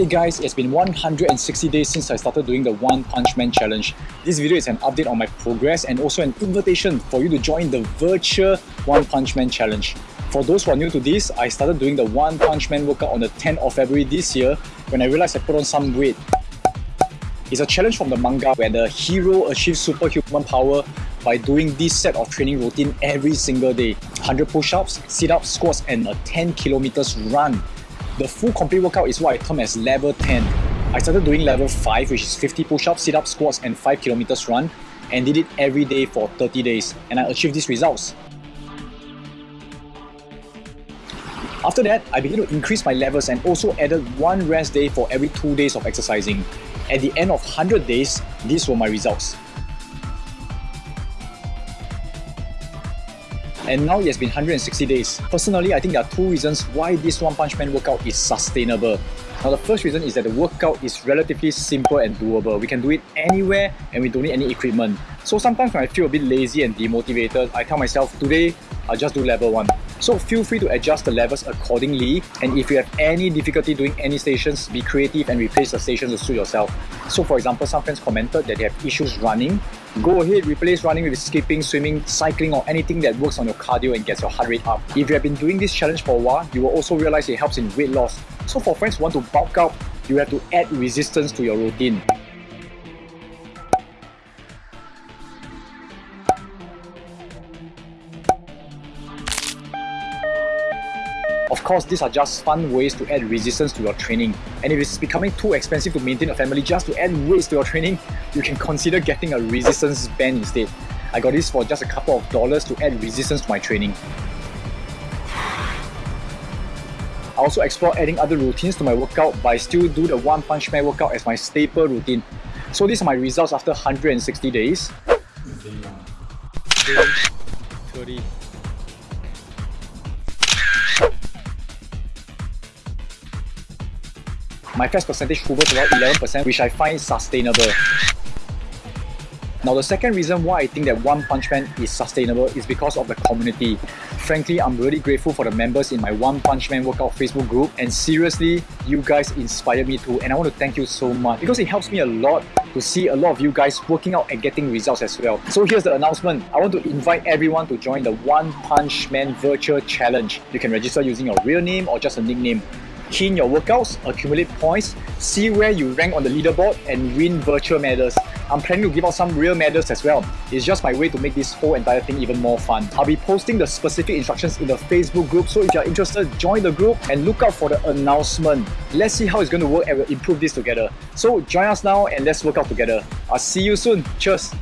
Hey guys, it's been 160 days since I started doing the One Punch Man Challenge. This video is an update on my progress and also an invitation for you to join the virtual One Punch Man Challenge. For those who are new to this, I started doing the One Punch Man workout on the 10th of February this year when I realized I put on some weight. It's a challenge from the manga where the hero achieves superhuman power by doing this set of training routine every single day. 100 push-ups, sit-ups, squats and a 10 kilometers run. The full complete workout is what I term as level 10. I started doing level 5 which is 50 push-ups, sit-ups, squats and 5 kilometers run and did it every day for 30 days and I achieved these results. After that, I began to increase my levels and also added one rest day for every 2 days of exercising. At the end of 100 days, these were my results. And now it has been 160 days. Personally, I think there are two reasons why this One Punch Man workout is sustainable. Now the first reason is that the workout is relatively simple and doable. We can do it anywhere and we don't need any equipment. So sometimes when I feel a bit lazy and demotivated, I tell myself today I'll just do level 1. So feel free to adjust the levels accordingly and if you have any difficulty doing any stations, be creative and replace the stations to suit yourself. So for example, some friends commented that they have issues running. Go ahead, replace running with skipping, swimming, cycling or anything that works on your cardio and gets your heart rate up. If you have been doing this challenge for a while, you will also realize it helps in weight loss. So for friends who want to bulk up, you have to add resistance to your routine. Of course, these are just fun ways to add resistance to your training. And if it's becoming too expensive to maintain a family just to add weights to your training, you can consider getting a resistance band instead. I got this for just a couple of dollars to add resistance to my training. I also explore adding other routines to my workout, but I still do the One Punch Man workout as my staple routine. So these are my results after 160 days. 30, my fat percentage hovers around 11% which I find sustainable. Now the second reason why I think that One Punch Man is sustainable is because of the community. Frankly, I'm really grateful for the members in my One Punch Man workout Facebook group and seriously, you guys inspire me too and I want to thank you so much because it helps me a lot to see a lot of you guys working out and getting results as well. So here's the announcement. I want to invite everyone to join the One Punch Man Virtual Challenge. You can register using your real name or just a nickname key in your workouts, accumulate points, see where you rank on the leaderboard and win virtual medals. I'm planning to give out some real medals as well. It's just my way to make this whole entire thing even more fun. I'll be posting the specific instructions in the Facebook group, so if you're interested, join the group and look out for the announcement. Let's see how it's going to work and we'll improve this together. So join us now and let's work out together. I'll see you soon. Cheers!